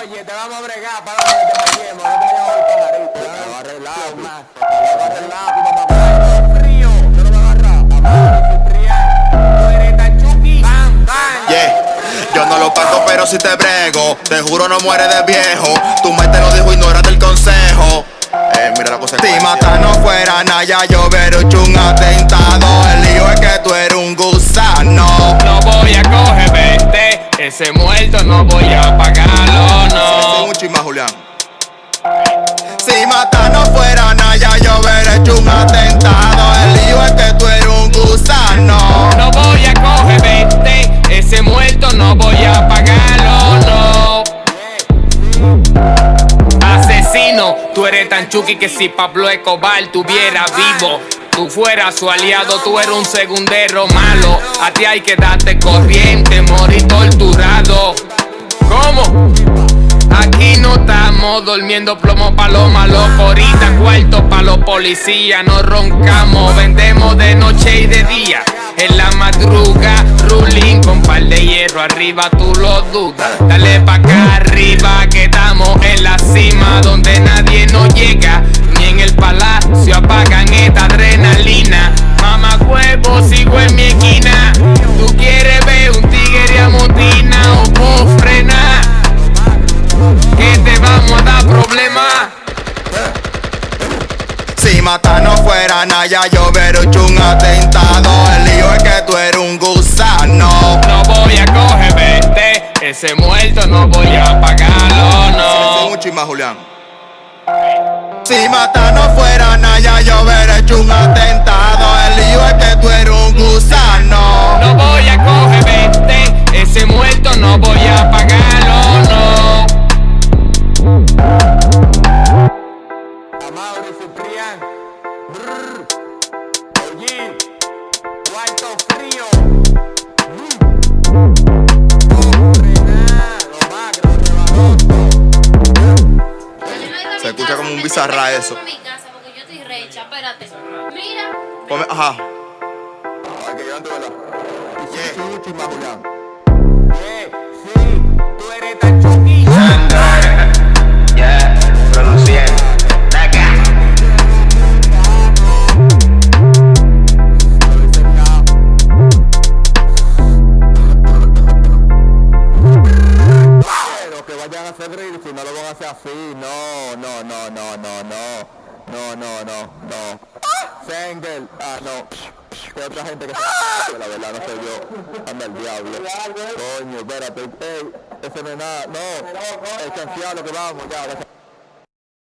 Oye, te vamos a bregar para que te maquillemos, no te vayamos a pajarito. Te va a arreglar, más. Te va a arreglar, tu mamá. lo. Yo no lo pago, pero si te brego. Te juro, no muere de viejo. Tu mente te lo dijo, ignórate el consejo. Eh, mira la cosa. Si matar no fuera Naya, yo hubiera hecho ese muerto no voy a pagarlo, no. Si matar no fuera Naya, yo hubiera hecho un atentado. El lío es que tú eres un gusano. No voy a coger 20, ese muerto no voy a pagarlo, no. Asesino, tú eres tan chuki que si Pablo Escobar tuviera vivo. Tú fueras su aliado, tú eres un segundero malo. A ti hay que darte corriente, torturado. Aquí no estamos durmiendo plomo pa' los malos Ahorita cuarto pa' los policías No roncamos, vendemos de noche y de día. En la madruga, ruling con par de hierro Arriba tú lo dudas. Dale pa' acá arriba que estamos en la cima Donde nadie nos llega fuera Naya, yo hecho un atentado. El lío es que tú eres un gusano. No voy a coger 20, ese muerto no voy a pagarlo, no. un chisma, Julián. Si matar no fuera Naya, yo hecho un atentado. El lío es que tú eres un gusano. Se escucha como un bizarra eso. mi casa porque yo estoy recha, espérate. Mira. Come- ajá. Ay, que yo antes, ¿verdad? Yeah. Si no lo van a hacer así. No, no, no, no, no, no. No, no, no, no. Sengel, ah, no. Hay otra gente que se... La verdad no soy yo. Anda el diablo. Coño, espérate. Ey, ese no es nada. No. El que vamos, ya.